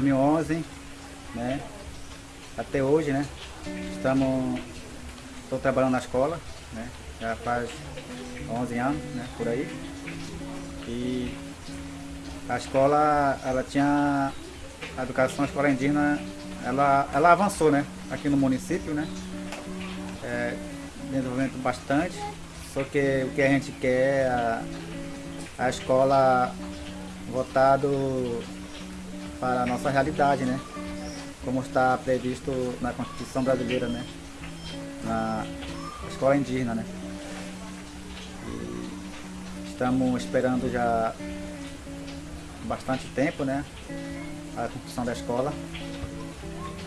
2011, né? Até hoje, né? Estamos, estou trabalhando na escola, né? Já faz 11 anos, né? Por aí. E a escola, ela tinha a educação a escola indígena, ela, ela avançou, né? Aqui no município, né? É, desenvolvimento bastante, só que o que a gente quer é a, a escola voltado para a nossa realidade, né? Como está previsto na Constituição Brasileira, né? Na escola indígena, né? E estamos esperando já bastante tempo, né? A construção da escola.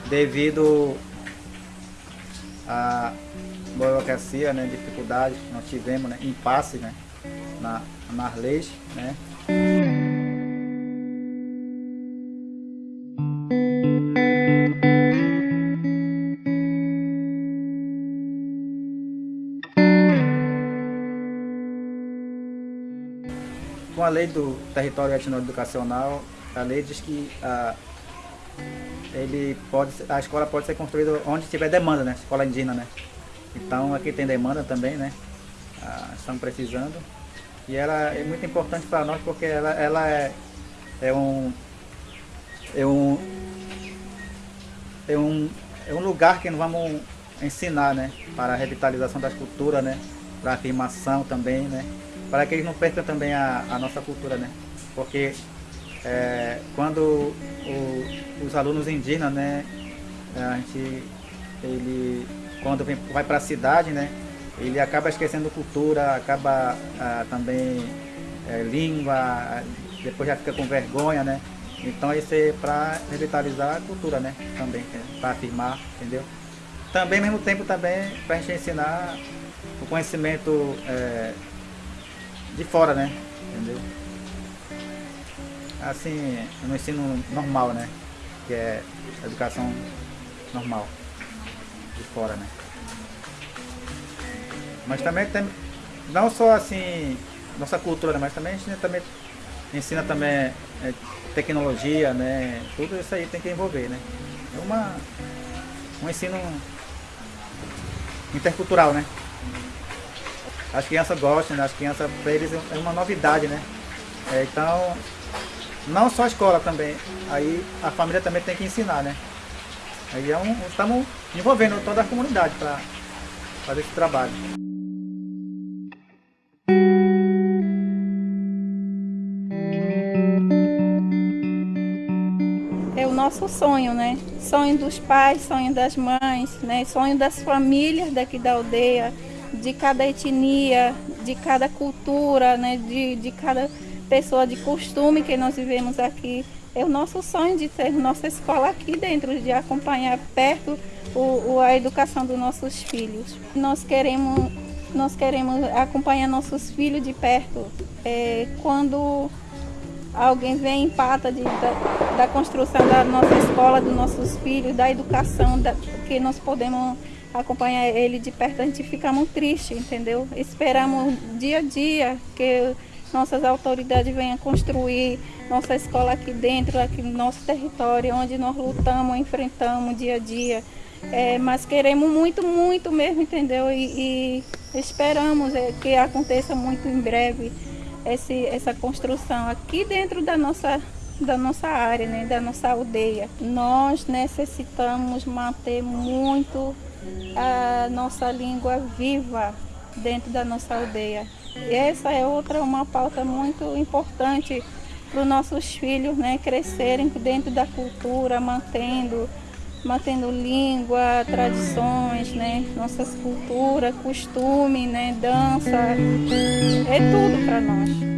Devido à burocracia, né? Dificuldades que nós tivemos, né? Impasse, né? Na, nas leis, né? Com a lei do território etnoeducacional, a lei diz que a, ele pode, a escola pode ser construída onde tiver demanda, né? Escola indígena, né? Então aqui tem demanda também, né? Ah, estamos precisando. E ela é muito importante para nós porque ela, ela é, é um é um é um é um lugar que nós vamos ensinar, né? Para a revitalização das culturas, né? Para a afirmação também, né? Para que eles não percam também a, a nossa cultura, né? Porque é, quando o, os alunos indígenas, né? A gente, ele, quando vem, vai para a cidade, né? ele acaba esquecendo cultura, acaba ah, também é, língua, depois já fica com vergonha, né? Então isso é para revitalizar a cultura, né? Também, é, para afirmar, entendeu? Também ao mesmo tempo também para a gente ensinar o conhecimento é, de fora, né? Entendeu? Assim, no ensino normal, né? Que é educação normal de fora, né? Mas também tem, não só assim, nossa cultura, mas também a gente também ensina também é, tecnologia, né? Tudo isso aí tem que envolver, né? É uma, um ensino intercultural, né? As crianças gostam, né? as crianças, para eles é uma novidade, né? É, então, não só a escola também, aí a família também tem que ensinar, né? Aí é um, estamos envolvendo toda a comunidade para fazer esse trabalho. nosso sonho, né? Sonho dos pais, sonho das mães, né? Sonho das famílias daqui da aldeia, de cada etnia, de cada cultura, né? De, de cada pessoa de costume que nós vivemos aqui. É o nosso sonho de ter nossa escola aqui dentro, de acompanhar perto o, a educação dos nossos filhos. Nós queremos, nós queremos acompanhar nossos filhos de perto. É, quando alguém vem empata de, da, da, construção da nossa escola, dos nossos filhos, da educação, da, que nós podemos acompanhar ele de perto, a gente fica muito triste, entendeu? Esperamos dia a dia que nossas autoridades venham construir nossa escola aqui dentro, aqui no nosso território, onde nós lutamos, enfrentamos dia a dia. É, mas queremos muito, muito mesmo, entendeu? E, e esperamos é, que aconteça muito em breve esse, essa construção aqui dentro da nossa, da nossa área, né, da nossa aldeia. Nós necessitamos manter muito a nossa língua viva dentro da nossa aldeia. E essa é outra uma pauta muito importante para os nossos filhos né, crescerem dentro da cultura, mantendo, mantendo língua, tradições, né, nossas culturas, costume, né, dança, é tudo para nós.